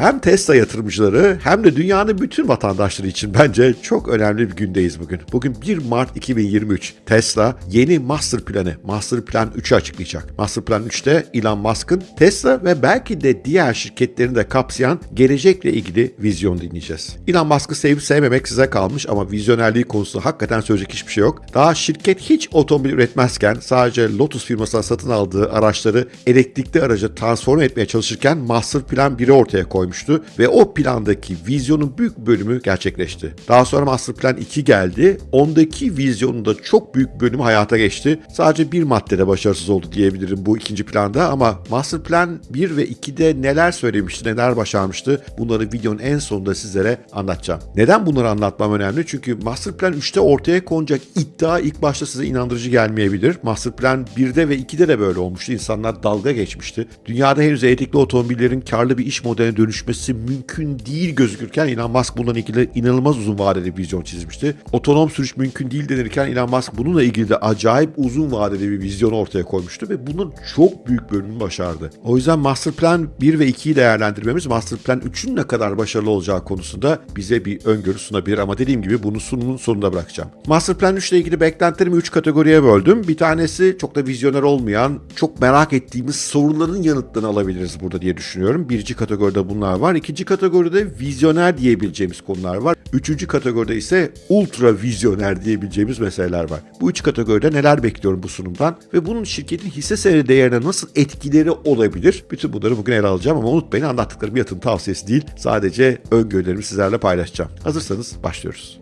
Hem Tesla yatırımcıları hem de dünyanın bütün vatandaşları için bence çok önemli bir gündeyiz bugün. Bugün 1 Mart 2023. Tesla yeni master planı, Master Plan 3'ü açıklayacak. Master Plan 3'te Elon Musk'ın Tesla ve belki de diğer şirketlerini de kapsayan gelecekle ilgili vizyon dinleyeceğiz. Elon Musk'ı sevip sevmemek size kalmış ama vizyonerliği konusunda hakikaten söyleyecek hiçbir şey yok. Daha şirket hiç otomobil üretmezken sadece Lotus firmasından satın aldığı araçları elektrikli araca transform etmeye çalışırken Master Plan 1'i ortaya koymuştu ve o plandaki vizyonun büyük bölümü gerçekleşti. Daha sonra Master Plan 2 geldi. Ondaki vizyonun da çok büyük bölümü hayata geçti. Sadece bir maddede başarısız oldu diyebilirim bu ikinci planda ama Master Plan 1 ve 2'de neler söylemişti, neler başarmıştı bunları videonun en sonunda sizlere anlatacağım. Neden bunları anlatmam önemli? Çünkü Master Plan 3'te ortaya konacak iddia ilk başta size inandırıcı gelmeyebilir. Master Plan 1'de ve 2'de de böyle olmuştu. İnsanlar dalga geçmişti. Dünyada henüz elektrikli otomobillerin karlı bir iş modeline dönüşmesi mümkün değil gözükürken Elon Musk bununla ilgili inanılmaz uzun vadeli vizyon çizmişti. Otonom sürüş mümkün değil denirken Elon Musk bununla ilgili de acayip uzun vadeli bir vizyon ortaya koymuştu ve bunun çok büyük bölümünü başardı. O yüzden Master Plan 1 ve 2'yi değerlendirmemiz Master Plan 3'ün ne kadar başarılı olacağı konusunda bize bir öngörü sunabilir ama dediğim gibi bunu sunumun sonunda bırakacağım. Master Plan 3 ile ilgili beklentilerimi 3 kategoriye böldüm. Bir tanesi çok da vizyoner olmayan, çok merak ettiğimiz soruların yanıtlarını alabiliriz burada diye düşünüyorum. Birinci kategoride bunlar var. İkinci kategoride vizyoner diyebileceğimiz konular var. Üçüncü kategoride ise ultra vizyoner diyebileceğimiz meseleler var. Bu üç kategoride neler bekliyorum bu sunumdan ve bunun şirketin hisse senedi değerine nasıl etkileri olabilir? Bütün bunları bugün ele alacağım ama unutmayın anlattıklarım yatırım tavsiyesi değil. Sadece öngörülerimi sizlerle paylaşacağım. Hazırsanız başlıyoruz.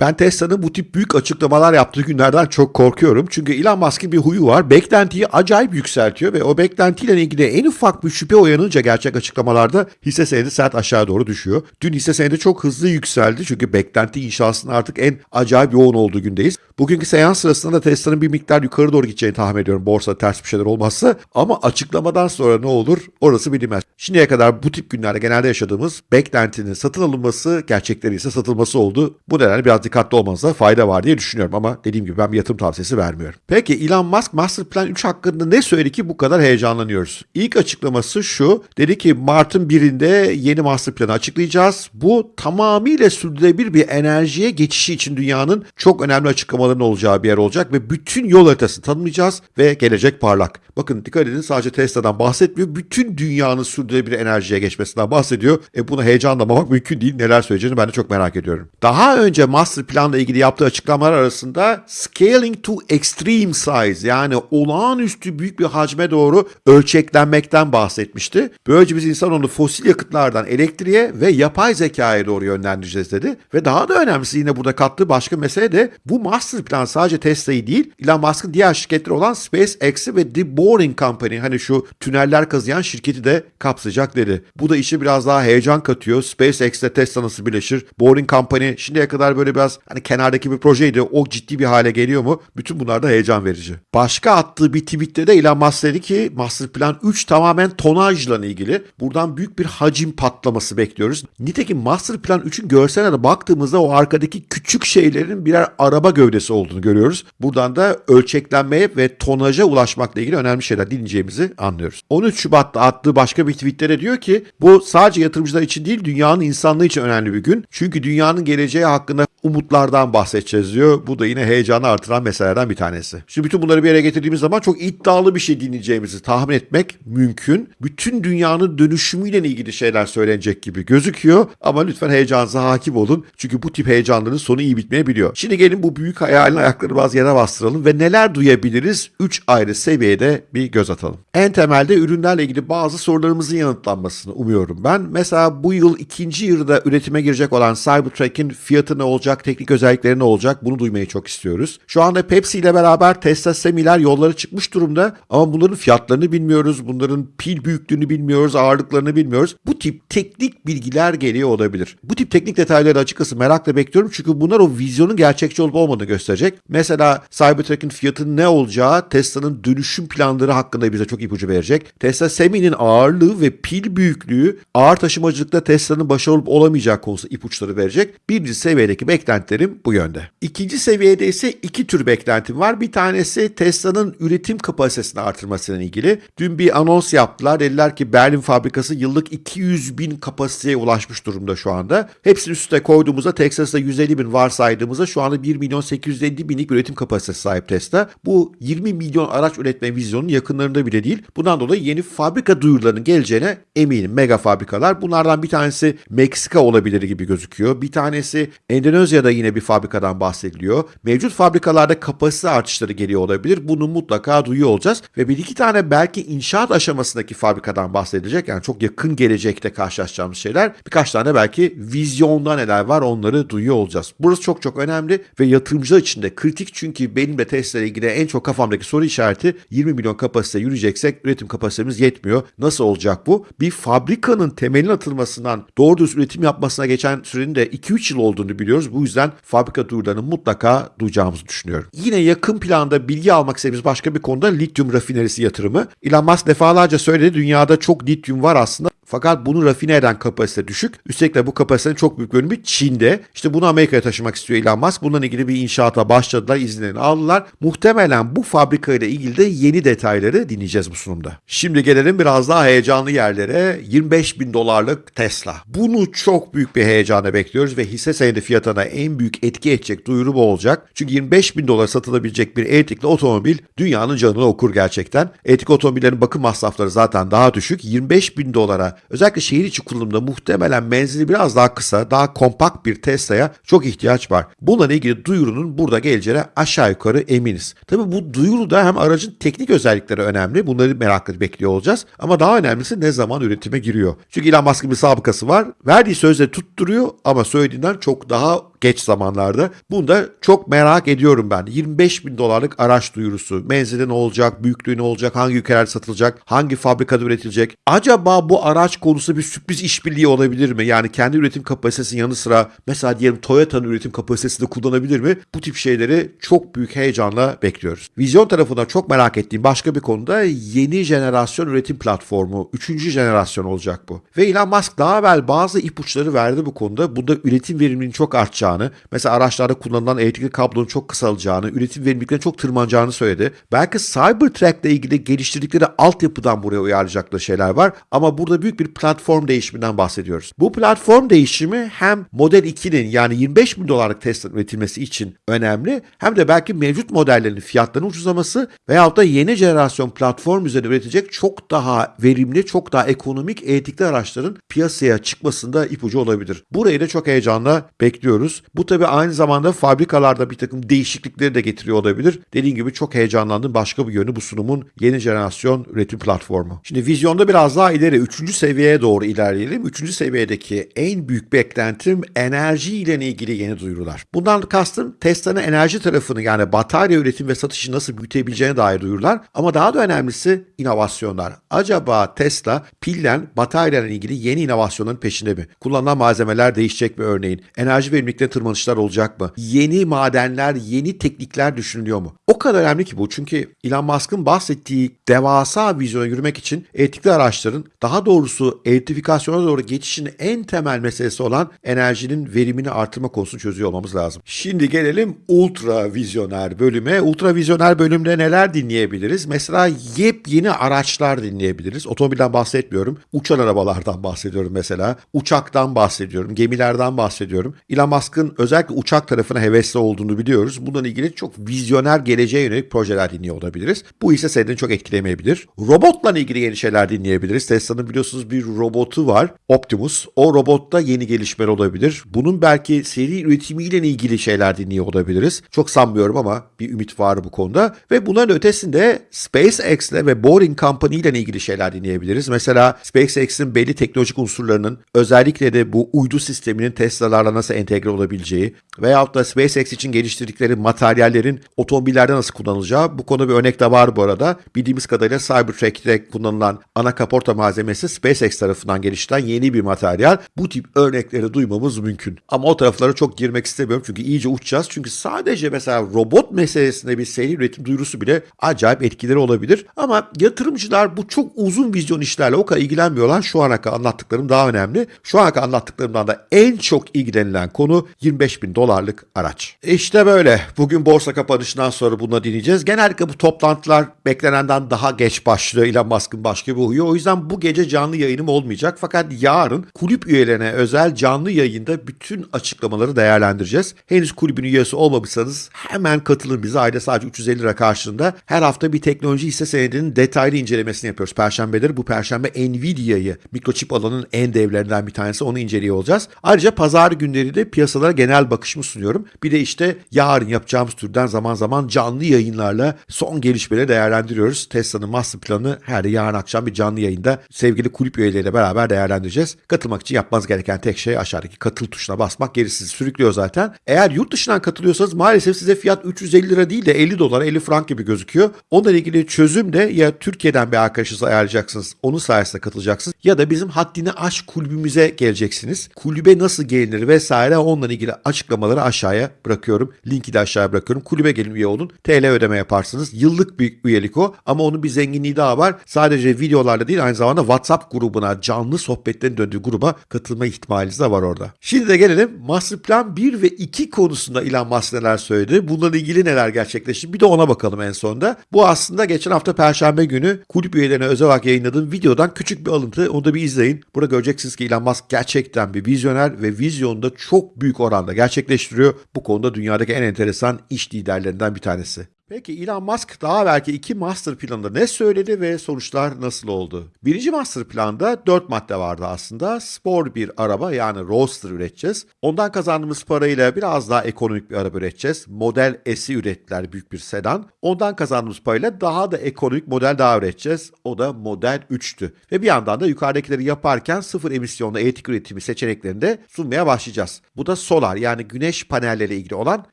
Ben Tesla'nın bu tip büyük açıklamalar yaptığı günlerden çok korkuyorum. Çünkü Elon Musk'ın bir huyu var. Beklentiyi acayip yükseltiyor ve o beklentiyle ilgili en ufak bir şüphe uyanınca gerçek açıklamalarda hisse senedi sert aşağı doğru düşüyor. Dün hisse senedi çok hızlı yükseldi çünkü beklenti inşasının artık en acayip yoğun olduğu gündeyiz. Bugünkü seans sırasında da Tesla'nın bir miktar yukarı doğru gideceğini tahmin ediyorum borsa ters bir şeyler olmazsa. Ama açıklamadan sonra ne olur orası bilinmez. Şimdiye kadar bu tip günlerde genelde yaşadığımız beklentinin satın alınması gerçekleri ise satılması oldu. Bu nedenle biraz dikkatli olmanızda fayda var diye düşünüyorum ama dediğim gibi ben bir yatırım tavsiyesi vermiyorum. Peki Elon Musk Master Plan 3 hakkında ne söyledi ki bu kadar heyecanlanıyoruz? İlk açıklaması şu. Dedi ki Mart'ın birinde yeni Master Plan'ı açıklayacağız. Bu tamamıyla sürdürülebilir bir enerjiye geçişi için dünyanın çok önemli açıklamaların olacağı bir yer olacak ve bütün yol haritasını tanımlayacağız ve gelecek parlak. Bakın dikkat edin sadece Tesla'dan bahsetmiyor. Bütün dünyanın sürdürülebilir enerjiye geçmesinden bahsediyor. E buna heyecanlamamak mümkün değil. Neler söyleyeceğini ben de çok merak ediyorum. Daha önce Master Plan'la ilgili yaptığı açıklamalar arasında scaling to extreme size yani olağanüstü büyük bir hacme doğru ölçeklenmekten bahsetmişti. Böylece biz insanoğlu fosil yakıtlardan elektriğe ve yapay zekaya doğru yönlendireceğiz dedi. Ve daha da önemlisi yine burada kattığı başka mesele de bu Master Plan sadece Tesla'yı değil Elon Musk'ın diğer şirketleri olan SpaceX'i ve The Boring Company hani şu tüneller kazıyan şirketi de kapsayacak dedi. Bu da işi biraz daha heyecan katıyor. SpaceX ile Tesla nasıl birleşir? Boring Company şimdiye kadar böyle biraz hani kenardaki bir projeydi. O ciddi bir hale geliyor mu? Bütün bunlar da heyecan verici. Başka attığı bir tweette de Elon Musk dedi ki Master Plan 3 tamamen tonajla ilgili. Buradan büyük bir hacim patlaması bekliyoruz. Nitekim Master Plan 3'ün görseline de baktığımızda o arkadaki küçük şeylerin birer araba gövdesi olduğunu görüyoruz. Buradan da ölçeklenmeye ve tonaja ulaşmakla ilgili önemli şeyler dinleyeceğimizi anlıyoruz. 13 Şubat'ta attığı başka bir tweette diyor ki bu sadece yatırımcılar için değil dünyanın insanlığı için önemli bir gün. Çünkü dünyanın geleceği hakkında umutlardan bahsedeceğiz diyor. Bu da yine heyecanı artıran meselelerden bir tanesi. Şimdi bütün bunları bir yere getirdiğimiz zaman çok iddialı bir şey dinleyeceğimizi tahmin etmek mümkün. Bütün dünyanın dönüşümüyle ilgili şeyler söylenecek gibi gözüküyor. Ama lütfen heyecanınıza hakim olun. Çünkü bu tip heyecanların sonu iyi bitmeyebiliyor. Şimdi gelin bu büyük hayalin ayakları biraz yere bastıralım ve neler duyabiliriz 3 ayrı seviyede bir göz atalım. En temelde ürünlerle ilgili bazı sorularımızın yanıtlanmasını umuyorum ben. Mesela bu yıl ikinci yılda üretime girecek olan Cybertruck'in fiyatı ne olacak, teknik özellikleri ne olacak bunu duymayı çok istiyoruz. Şu anda Pepsi ile beraber Tesla Semi'ler yollara çıkmış durumda ama bunların fiyatlarını bilmiyoruz, bunların pil büyüklüğünü bilmiyoruz, ağırlıklarını bilmiyoruz. Bu tip teknik bilgiler geliyor olabilir. Bu tip teknik detayları açıkçası merakla bekliyorum çünkü bunlar o vizyonun gerçekçi olup olmadığını gösterecek. Mesela Cybertruck'ın fiyatının ne olacağı Tesla'nın dönüşüm planları hakkında bize çok ipucu verecek. Tesla Semi'nin ağırlığı ve pil büyüklüğü ağır taşımacılıkta Tesla'nın başarılı olup olamayacağı konusunda ipuçları verecek. Birinci seviyedeki beklentilerim bu yönde. İkinci seviyede ise iki tür beklentim var. Bir tanesi Tesla'nın üretim kapasitesini artırmasıyla ilgili. Dün bir anons yaptılar. Dediler ki Berlin fabrikası yıllık 200 bin kapasiteye ulaşmış durumda şu anda. Hepsini üstüne koyduğumuzda Texas'ta 150 bin varsaydığımızda şu anda 1 milyon 850 binlik üretim kapasitesi sahip Tesla. Bu 20 milyon araç üretme vizyonunun yakınlarında bile değil. Bundan dolayı yeni fabrika duyurularının geleceğine eminim. Mega fabrikalar. Bunlardan bir tanesi Meksika olabilir gibi gözüküyor. Bir tanesi Endonezya'da yine bir fabrikadan bahsediliyor. Mevcut fabrikalarda kapasite artışları geliyor olabilir. Bunu mutlaka duyuyor olacağız. Ve bir iki tane belki inşaat aşamasındaki fabrikadan bahsedilecek. Yani çok yakın gelecekte karşılaşacağımız şeyler. Birkaç tane belki vizyonda neler var onları duyuyor olacağız. Burası çok çok önemli ve yatırımcılar için de kritik çünkü benim de Tesla ile ilgili en çok kafamdaki soru işareti 20 milyon kapasite yürüyeceksek üretim kapasitemiz yetmiyor. Nasıl olacak bu? Bir fabrikanın temelin atılmasından doğru düz üretim yapmasına geçen sürenin de 2-3 yıl olduğunu biliyoruz. Bu yüzden fabrika duyurularını mutlaka duyacağımızı düşünüyorum. Yine yakın planda bilgi almak istediğimiz başka bir konuda lityum rafinerisi yatırımı. Elon Musk defalarca söyledi dünyada çok lityum var aslında. Fakat bunu rafine eden kapasite düşük. Üstelik de bu kapasitenin çok büyük bölümü Çin'de. İşte bunu Amerika'ya taşımak istiyor Elon Musk. Bununla ilgili bir inşaata başladılar, izinlerini aldılar. Muhtemelen bu fabrika ilgili de yeni detayları dinleyeceğiz bu sunumda. Şimdi gelelim biraz daha heyecanlı yerlere. 25 bin dolarlık Tesla. Bunu çok büyük bir heyecanla bekliyoruz ve hisse senedi fiyatına en büyük etki edecek duyuru bu olacak. Çünkü 25 bin dolar satılabilecek bir elektrikli otomobil dünyanın canını okur gerçekten. Elektrikli otomobillerin bakım masrafları zaten daha düşük. 25 bin dolara özellikle şehir içi kullanımda muhtemelen menzili biraz daha kısa, daha kompakt bir Tesla'ya çok ihtiyaç var. Bununla ilgili duyurunun burada geleceğine aşağı yukarı eminiz. Tabi bu duyuruda hem aracın teknik özellikleri önemli. Bunları merakla bekliyor olacağız. Ama daha önemlisi ne zaman üretime giriyor. Çünkü Elon Musk'ın bir sabıkası var. Verdiği sözleri tutturuyor ama söylediğinden çok daha geç zamanlarda. Bunu da çok merak ediyorum ben. 25 bin dolarlık araç duyurusu. Menzili ne olacak, büyüklüğü ne olacak, hangi ülkelerde satılacak, hangi fabrikada üretilecek. Acaba bu araç konusu bir sürpriz işbirliği olabilir mi? Yani kendi üretim kapasitesinin yanı sıra mesela diyelim Toyota'nın üretim kapasitesini de kullanabilir mi? Bu tip şeyleri çok büyük heyecanla bekliyoruz. Vizyon tarafında çok merak ettiğim başka bir konuda yeni jenerasyon üretim platformu. Üçüncü jenerasyon olacak bu. Ve Elon Musk daha evvel bazı ipuçları verdi bu konuda. Bunda üretim verimliliğinin çok artacağını, mesela araçlarda kullanılan elektrikli kablonun çok kısalacağını, üretim verimliliklerinin çok tırmanacağını söyledi. Belki Cybertruck ile ilgili geliştirdikleri altyapıdan buraya uyarlayacakları şeyler var. Ama burada büyük bir platform değişiminden bahsediyoruz. Bu platform değişimi hem Model 2'nin yani 25 bin dolarlık Tesla üretilmesi için önemli hem de belki mevcut modellerin fiyatlarının ucuzlaması veyahut da yeni jenerasyon platform üzerinde üretecek çok daha verimli, çok daha ekonomik elektrikli araçların piyasaya çıkmasında ipucu olabilir. Burayı da çok heyecanla bekliyoruz. Bu tabi aynı zamanda fabrikalarda bir takım değişiklikleri de getiriyor olabilir. Dediğim gibi çok heyecanlandım. Başka bir yönü bu sunumun yeni jenerasyon üretim platformu. Şimdi vizyonda biraz daha ileri 3. seviyeye doğru ilerleyelim. 3. seviyedeki en büyük beklentim enerji ile ilgili yeni duyurular. Bundan kastım Tesla'nın enerji tarafını yani batarya üretim ve satışı nasıl büyütebileceğine dair duyurular. Ama daha da önemlisi inovasyonlar. Acaba Tesla pillen batarya ile ilgili yeni inovasyonların peşinde mi? Kullanılan malzemeler değişecek mi örneğin? Enerji tırmanışlar olacak mı? Yeni madenler, yeni teknikler düşünülüyor mu? O kadar önemli ki bu çünkü Elon Musk'ın bahsettiği devasa vizyona yürümek için elektrikli araçların daha doğrusu elektrifikasyona doğru geçişin en temel meselesi olan enerjinin verimini artırma konusunu çözüyor olmamız lazım. Şimdi gelelim ultra vizyoner bölüme. Ultra vizyoner bölümde neler dinleyebiliriz? Mesela yepyeni araçlar dinleyebiliriz. Otomobilden bahsetmiyorum. Uçan arabalardan bahsediyorum mesela. Uçaktan bahsediyorum. Gemilerden bahsediyorum. Elon Musk'ın özellikle uçak tarafına hevesli olduğunu biliyoruz. Bununla ilgili çok vizyoner geleceğe yönelik projeler dinliyor olabiliriz. Bu ise seni çok etkilemeyebilir. Robotla ilgili yeni şeyler dinleyebiliriz. Tesla'nın biliyorsunuz bir robotu var. Optimus. O robotta yeni gelişmeler olabilir. Bunun belki seri üretimiyle ilgili şeyler dinliyor olabiliriz. Çok sanmıyorum ama bir ümit var bu konuda. Ve bunların ötesinde SpaceX ile ve Boring Company ile ilgili şeyler dinleyebiliriz. Mesela SpaceX'in belli teknolojik unsurlarının özellikle de bu uydu sisteminin Tesla'larla nasıl entegre olabileceği olabileceği veyahut da SpaceX için geliştirdikleri materyallerin otomobillerde nasıl kullanılacağı bu konu bir örnek de var bu arada. Bildiğimiz kadarıyla Cybertruck'te kullanılan ana kaporta malzemesi SpaceX tarafından geliştirilen yeni bir materyal. Bu tip örnekleri duymamız mümkün. Ama o taraflara çok girmek istemiyorum çünkü iyice uçacağız. Çünkü sadece mesela robot meselesinde bir seri üretim duyurusu bile acayip etkileri olabilir. Ama yatırımcılar bu çok uzun vizyon işlerle o kadar ilgilenmiyorlar. Şu ana kadar anlattıklarım daha önemli. Şu ana kadar anlattıklarımdan da en çok ilgilenilen konu 25 bin dolarlık araç. İşte böyle. Bugün borsa kapanışından sonra bunu dinleyeceğiz. Genellikle bu toplantılar beklenenden daha geç başlıyor. Elon Musk'ın başka bir huyu. O yüzden bu gece canlı yayınım olmayacak. Fakat yarın kulüp üyelerine özel canlı yayında bütün açıklamaları değerlendireceğiz. Henüz kulübün üyesi olmamışsanız hemen katılın bize. Ayda sadece 350 lira karşılığında. Her hafta bir teknoloji hisse senedinin detaylı incelemesini yapıyoruz. Perşembeleri bu perşembe Nvidia'yı mikroçip alanının en devlerinden bir tanesi onu inceliyor olacağız. Ayrıca pazar günleri de piyasalara genel bakışımı sunuyorum. Bir de işte yarın yapacağımız türden zaman zaman canlı yayınlarla son gelişmeleri değerlendiriyoruz. Tesla'nın master planı her yarın akşam bir canlı yayında sevgili kulüp üyeleriyle beraber değerlendireceğiz. Katılmak için yapmanız gereken tek şey aşağıdaki katıl tuşuna basmak. Gerisi sizi sürüklüyor zaten. Eğer yurt dışından katılıyorsanız maalesef size fiyat 350 lira değil de 50 dolar 50 frank gibi gözüküyor. Onunla ilgili çözüm de ya Türkiye'den bir arkadaşınızı ayarlayacaksınız. Onun sayesinde katılacaksınız. Ya da bizim haddini aşk kulübümüze geleceksiniz. Kulübe nasıl gelinir vesaire onunla ilgili açıklamaları aşağıya bırakıyorum. Linki de aşağıya bırakıyorum. Kulübe gelin üye olun. TL ödeme yaparsınız. Yıllık bir üyelik o. Ama onun bir zenginliği daha var. Sadece videolarla değil aynı zamanda WhatsApp grubuna, canlı sohbetlerin döndüğü gruba katılma ihtimaliniz de var orada. Şimdi de gelelim Master Plan 1 ve 2 konusunda Elon Musk neler söyledi. Bununla ilgili neler gerçekleşti. Bir de ona bakalım en sonunda. Bu aslında geçen hafta Perşembe günü kulüp üyelerine özel olarak yayınladığım videodan küçük bir alıntı. Onu da bir izleyin. Burada göreceksiniz ki Elon Musk gerçekten bir vizyoner ve vizyonda çok büyük oranda gerçekleştiriyor. Bu konuda dünyadaki en enteresan iş liderlerinden bir tanesi. Peki Elon Musk daha belki iki master planında ne söyledi ve sonuçlar nasıl oldu? Birinci master planda dört madde vardı aslında. Spor bir araba yani Roadster üreteceğiz. Ondan kazandığımız parayla biraz daha ekonomik bir araba üreteceğiz. Model S'i ürettiler büyük bir sedan. Ondan kazandığımız parayla daha da ekonomik model daha üreteceğiz. O da Model 3'tü. Ve bir yandan da yukarıdakileri yaparken sıfır emisyonlu elektrik üretimi seçeneklerini de sunmaya başlayacağız. Bu da solar yani güneş panelleriyle ilgili olan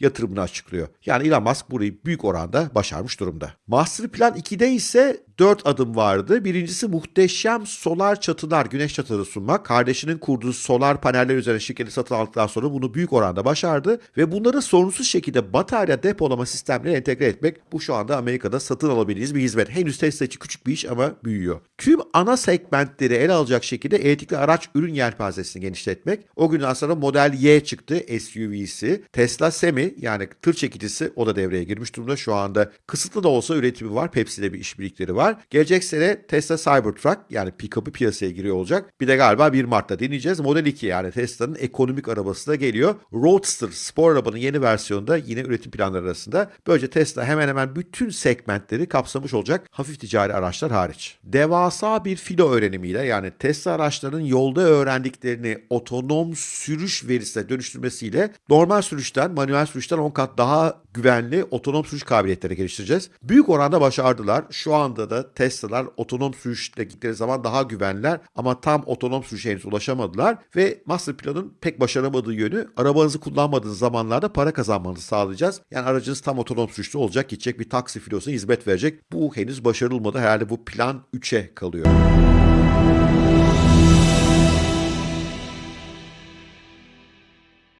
yatırımını açıklıyor. Yani Elon Musk burayı büyük oranda başarmış durumda. Master Plan 2'de ise 4 adım vardı. Birincisi muhteşem solar çatılar, güneş çatıları sunmak. Kardeşinin kurduğu solar paneller üzerine şirketi satın aldıktan sonra bunu büyük oranda başardı. Ve bunları sorunsuz şekilde batarya depolama sistemlerine entegre etmek. Bu şu anda Amerika'da satın alabildiğiniz bir hizmet. Henüz Tesla için küçük bir iş ama büyüyor. Tüm ana segmentleri ele alacak şekilde elektrikli araç ürün yelpazesini genişletmek. O günden sonra Model Y çıktı SUV'si. Tesla Semi yani tır çekicisi o da devreye girmiş durumda. Şu anda kısıtlı da olsa üretimi var. Pepsi'de bir işbirlikleri var. Gelecek sene Tesla Cybertruck yani pick-up'ı piyasaya giriyor olacak. Bir de galiba 1 Mart'ta deneyeceğiz. Model 2 yani Tesla'nın ekonomik arabası da geliyor. Roadster spor arabanın yeni versiyonunda yine üretim planları arasında. Böylece Tesla hemen hemen bütün segmentleri kapsamış olacak hafif ticari araçlar hariç. Devasa bir filo öğrenimiyle yani Tesla araçlarının yolda öğrendiklerini otonom sürüş verisine dönüştürmesiyle normal sürüşten, manuel sürüşten 10 kat daha güvenli otonom sürüş kabiliyetleri geliştireceğiz. Büyük oranda başardılar. Şu anda da Tesla'lar otonom sürüşle gittikleri zaman daha güvenler ama tam otonom sürüşe henüz ulaşamadılar ve Master Plan'ın pek başaramadığı yönü arabanızı kullanmadığınız zamanlarda para kazanmanızı sağlayacağız. Yani aracınız tam otonom sürüşte olacak, gidecek bir taksi filosuna hizmet verecek. Bu henüz başarılmadı. Herhalde bu plan 3'e kalıyor.